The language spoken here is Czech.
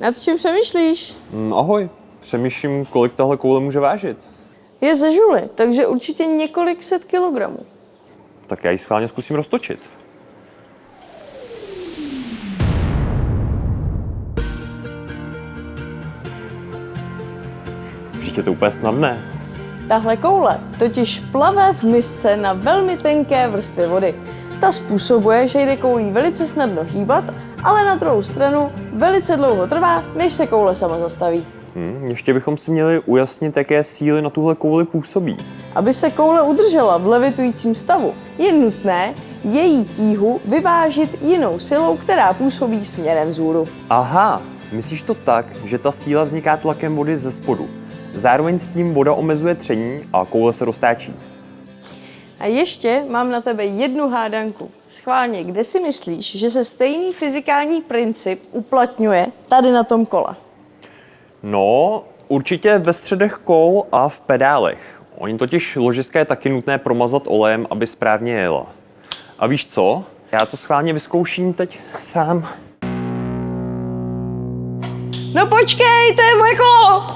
Nad čím přemýšlíš? Hm, ahoj, přemýšlím, kolik tahle koule může vážit. Je ze žuly, takže určitě několik set kilogramů. Tak já ji schválně zkusím roztočit. Vždyť je to úplně snadné. Tahle koule totiž plave v misce na velmi tenké vrstvě vody. Ta způsobuje, že jde koulí velice snadno hýbat, ale na druhou stranu velice dlouho trvá, než se koule sama zastaví. Hm, ještě bychom si měli ujasnit, jaké síly na tuhle kouli působí. Aby se koule udržela v levitujícím stavu, je nutné její tíhu vyvážit jinou silou, která působí směrem vzhůru. Aha, myslíš to tak, že ta síla vzniká tlakem vody ze spodu. Zároveň s tím voda omezuje tření a koule se roztáčí. A ještě mám na tebe jednu hádanku. Schválně, kde si myslíš, že se stejný fyzikální princip uplatňuje tady na tom kole? No, určitě ve středech kol a v pedálech. Oni totiž ložiska je taky nutné promazat olejem, aby správně jela. A víš co? Já to schválně vyzkouším teď sám. No počkej, to je moje kolo!